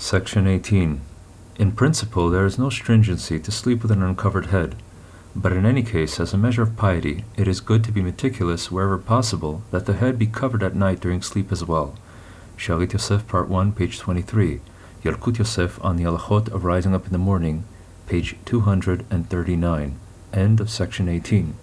Section 18. In principle, there is no stringency to sleep with an uncovered head, but in any case, as a measure of piety, it is good to be meticulous, wherever possible, that the head be covered at night during sleep as well. Shalit Yosef, Part 1, page 23. Yalkut Yosef on the Alachot of rising up in the morning, page 239. End of section 18.